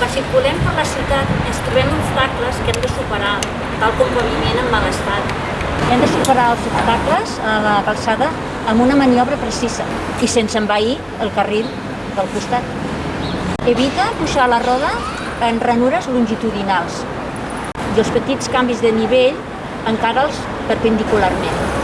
que circulem per la ciutat ens trobem obstacles que hem de superar, tal com paviment en mal estat. Hem de superar els obstacles a la calçada amb una maniobra precisa i sense envair el carril del costat. Evita pujar la roda en ranures longitudinals i els petits canvis de nivell encara els perpendicularment.